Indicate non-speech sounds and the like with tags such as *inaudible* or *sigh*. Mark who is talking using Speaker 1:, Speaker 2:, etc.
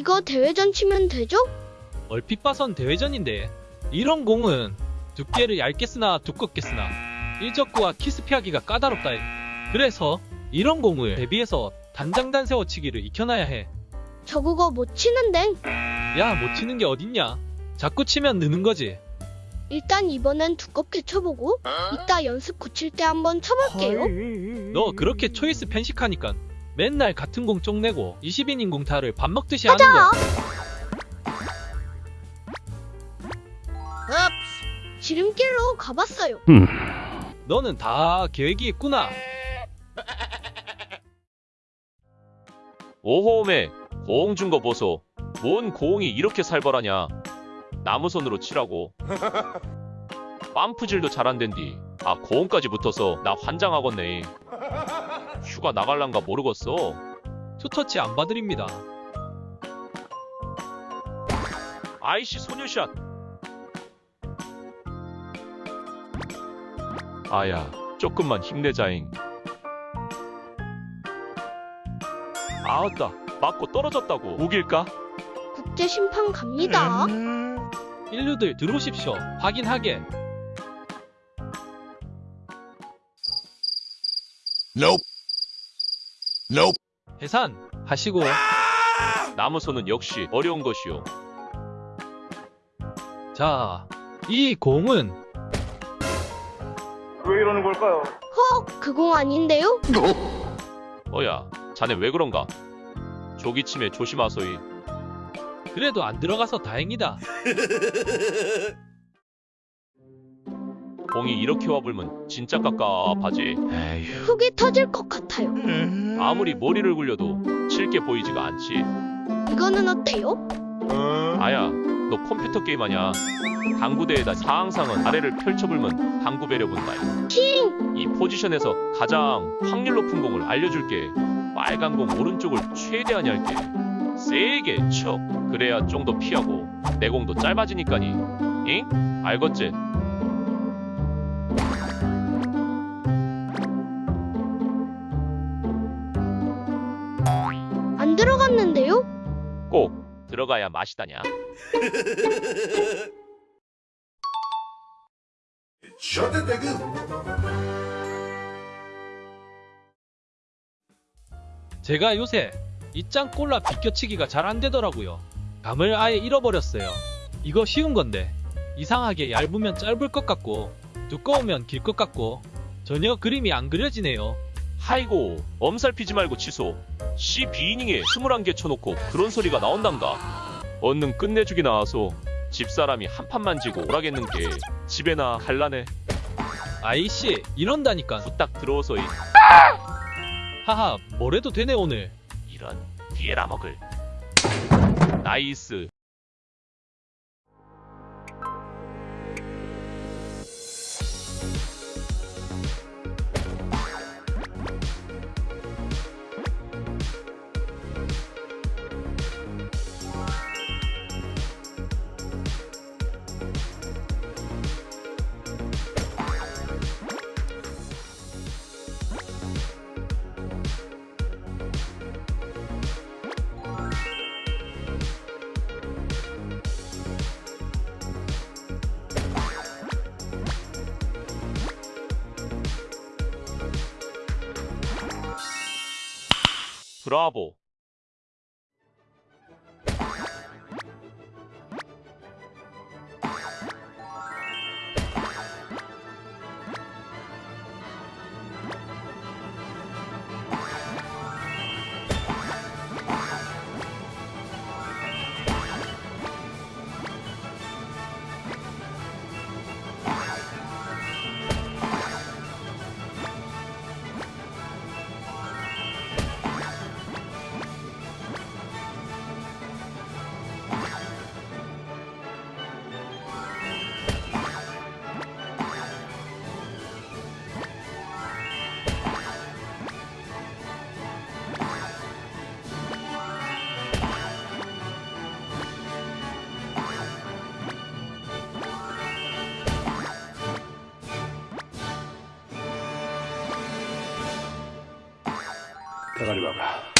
Speaker 1: 이거 대회전 치면 되죠?
Speaker 2: 얼핏 봐선 대회전인데 이런 공은 두께를 얇게 쓰나 두껍게 쓰나 일적구와 키스 피하기가 까다롭다. 그래서 이런 공을 대비해서 단장단 세워치기를 익혀놔야 해.
Speaker 1: 저 그거 못 치는데.
Speaker 2: 야, 못 치는 게 어딨냐? 자꾸 치면 느는 거지.
Speaker 1: 일단 이번엔 두껍게 쳐보고 이따 연습 고칠 때 한번 쳐볼게요.
Speaker 2: 너 그렇게 초이스 편식하니까 맨날 같은 공 쪽내고 20인 공타를 밥 먹듯이 하는 거야.
Speaker 1: 지름길로 가봤어요.
Speaker 2: 너는 다 계획이 있구나.
Speaker 3: 오호메 고홍 준 거 보소. 뭔 고홍이 이렇게 살벌하냐. 나무선으로 치라고. *laughs* 빰프질도 잘안 된디. 아 고홍까지 붙어서 나 환장하겠네. 휴가 나갈란가 모르겠어.
Speaker 2: 투터치 안 봐드립니다.
Speaker 3: 아이씨 소녀샷. 아야 조금만 힘내자잉. 아따 맞고 떨어졌다고 우길까?
Speaker 1: 국제 심판 갑니다.
Speaker 2: 인류들 들어오십시오. 확인하게.
Speaker 4: Nope. Nope.
Speaker 2: 해산 하시고
Speaker 3: 나무선은 역시 어려운 것이오.
Speaker 2: 자, 이 공은
Speaker 5: 왜 이러는 걸까요?
Speaker 1: 헉, 그공 아닌데요? *laughs*
Speaker 3: 어야 자네 왜 그런가? 조기침에 조심하소이.
Speaker 2: 그래도 안 들어가서 다행이다. *laughs*
Speaker 3: 공이 이렇게 와불면 진짜 깝깝하지. 에휴.
Speaker 1: 흙이 터질 것 같아요.
Speaker 3: 아무리 머리를 굴려도 칠게 보이지가 않지.
Speaker 1: 이거는 어때요?
Speaker 3: 아야, 너 컴퓨터 게임 하냐? 당구대에다 사항상은 아래를 펼쳐불면 당구 배려 본다.
Speaker 1: 킹!
Speaker 3: 이 포지션에서 가장 확률 높은 공을 알려줄게. 빨간 공 오른쪽을 최대한 얇게 세게 쳐. 그래야 좀 더 피하고 내 공도 짧아지니까니. 잉? 알겠지?
Speaker 1: 들어갔는데요?
Speaker 3: 꼭 들어가야 맛이다냐.
Speaker 2: 제가 요새 이짱 꼴라 비껴치기가 잘 안 되더라고요. 감을 아예 잃어버렸어요. 이거 쉬운 건데 이상하게 얇으면 짧을 것 같고 두꺼우면 길 것 같고 전혀 그림이 안 그려지네요.
Speaker 3: 하이고 엄살 피지 말고 취소. C 비이닝에 21개 쳐놓고 그런 소리가 나온단가. 얼른 끝내주기 나와서 집사람이 한 판만 지고 오라겠는 게 집에나 갈라네.
Speaker 2: 아이씨 이런다니까
Speaker 3: 후딱 들어오소이.
Speaker 2: 하하 뭐래도 되네 오늘
Speaker 3: 이런 뒤에라 먹을. 나이스. 브라보.
Speaker 5: 대가리 봐봐.